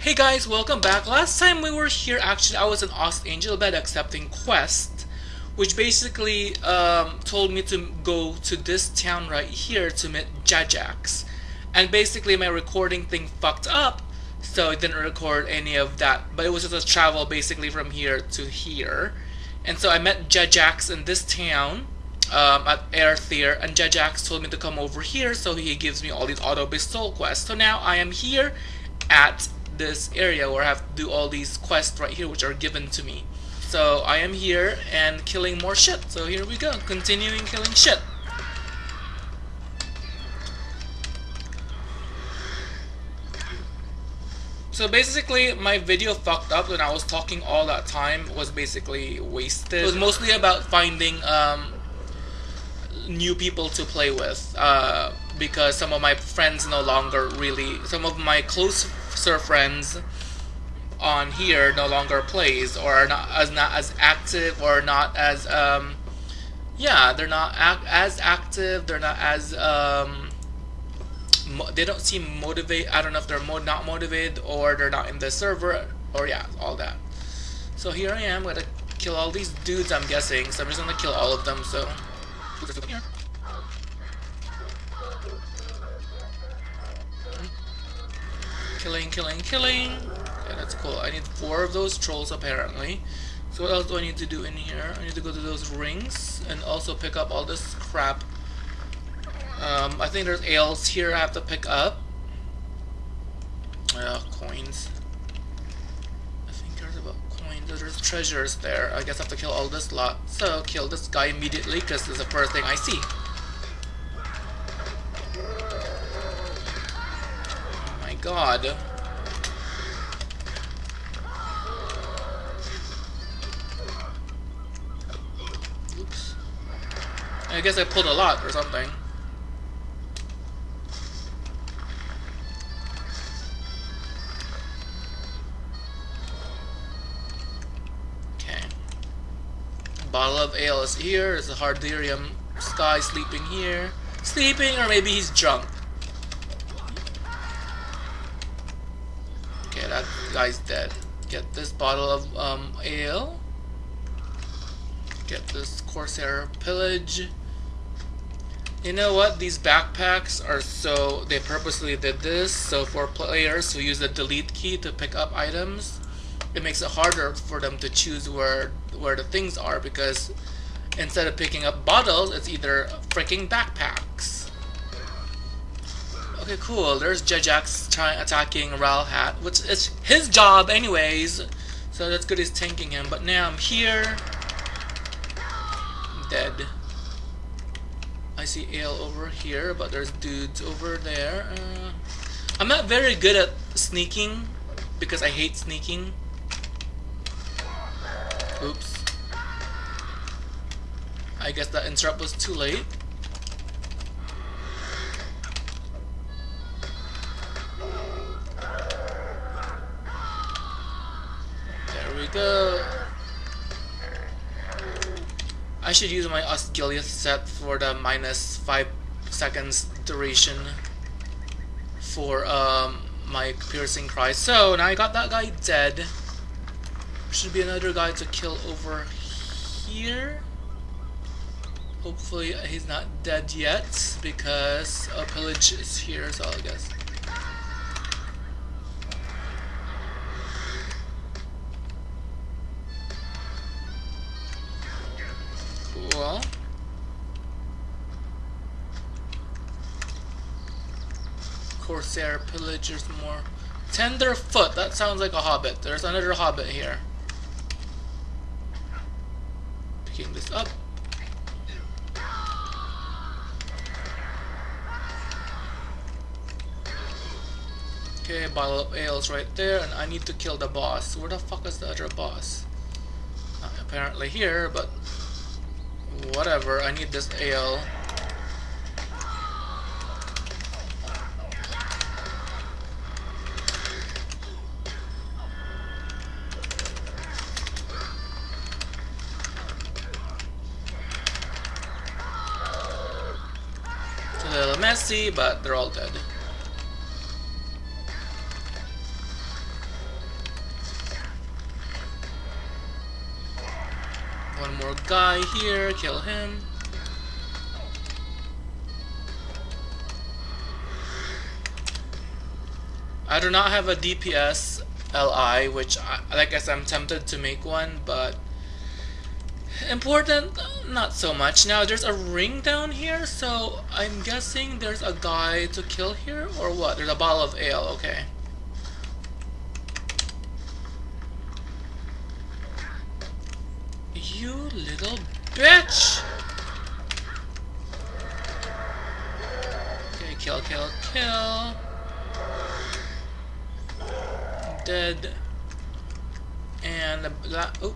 Hey guys, welcome back. Last time we were here, actually, I was in Ost Anglebed accepting quest, which basically um, told me to go to this town right here to meet Jajax. And basically my recording thing fucked up, so it didn't record any of that. But it was just a travel basically from here to here. And so I met Jajax in this town um, at Aerthir, and Jajax told me to come over here, so he gives me all these auto pistol quests. So now I am here at this area where I have to do all these quests right here, which are given to me. So I am here and killing more shit. So here we go, continuing killing shit. So basically, my video fucked up when I was talking all that time was basically wasted. It was mostly about finding um, new people to play with uh, because some of my friends no longer really, some of my closer friends on here no longer plays or are not as not as active or not as um, yeah they're not as active they're not as um, they don't seem motivated I don't know if they're mo not motivated or they're not in the server or yeah all that. So here I am gonna kill all these dudes I'm guessing so I'm just gonna kill all of them so Killing, killing, killing. Okay, that's cool. I need four of those trolls apparently. So what else do I need to do in here? I need to go to those rings and also pick up all this crap. Um, I think there's ales here I have to pick up. Uh, coins. I think there's about coins. There's treasures there. I guess I have to kill all this lot. So kill this guy immediately because this is the first thing I see. Oh my god. Oops. I guess I pulled a lot or something. Okay. Bottle of ale is here. There's a Harderium Sky sleeping here. Sleeping, or maybe he's drunk. That guy's dead. Get this bottle of um, ale. Get this Corsair pillage. You know what? These backpacks are so... They purposely did this, so for players who use the delete key to pick up items, it makes it harder for them to choose where where the things are because instead of picking up bottles, it's either freaking backpacks. Okay, cool. There's Jajax trying attacking Ralhat, which is his job anyways. So that's good he's tanking him. But now I'm here. Dead. I see Ale over here, but there's dudes over there. Uh, I'm not very good at sneaking because I hate sneaking. Oops. I guess that interrupt was too late. I should use my Osgiliath set for the minus 5 seconds duration for um, my piercing cry. So now I got that guy dead. Should be another guy to kill over here. Hopefully he's not dead yet because a pillage is here, so I guess. Corsair pillagers more. Tenderfoot, that sounds like a hobbit. There's another hobbit here. Picking this up. Okay, bottle of ales right there, and I need to kill the boss. Where the fuck is the other boss? Not apparently here, but whatever. I need this ale. messy, but they're all dead. One more guy here, kill him. I do not have a DPS LI, which, I, like I said, I'm tempted to make one, but important, not so much. Now there's a ring down here, so I'm guessing there's a guy to kill here, or what? There's a bottle of ale, okay. You little bitch! Okay, kill, kill, kill dead. And that. Oh.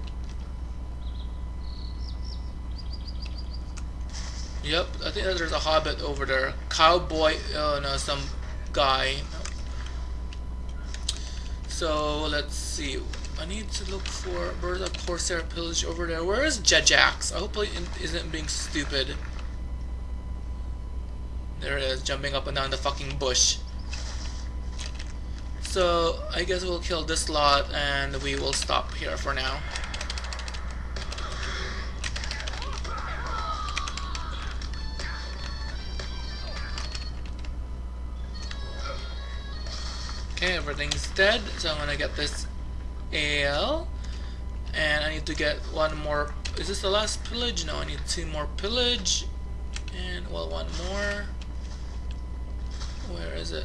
Yep, I think there's a hobbit over there. Cowboy, oh no, some guy. So let's see. I need to look for where's a Corsair pillage over there. Where is Jajax? I hope he isn't being stupid. There it is, jumping up and down the fucking bush. So I guess we'll kill this lot and we will stop here for now. Okay, everything's dead, so I'm gonna get this ale. And I need to get one more. Is this the last pillage? No, I need two more pillage. And, well, one more. Where is it?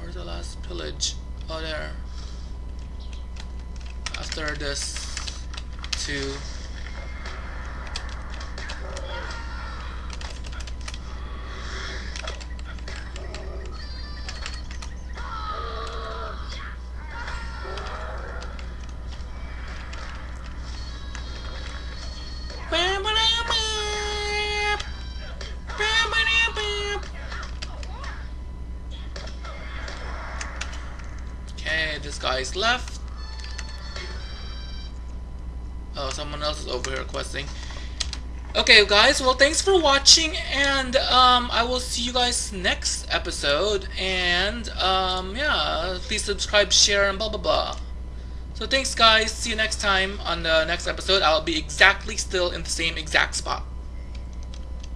Where's the last pillage? Oh, there. After this, two. This guy's left. Oh, someone else is over here questing. Okay, guys, well, thanks for watching, and um, I will see you guys next episode, and um, yeah, please subscribe, share, and blah blah blah. So thanks, guys. See you next time on the next episode. I'll be exactly still in the same exact spot.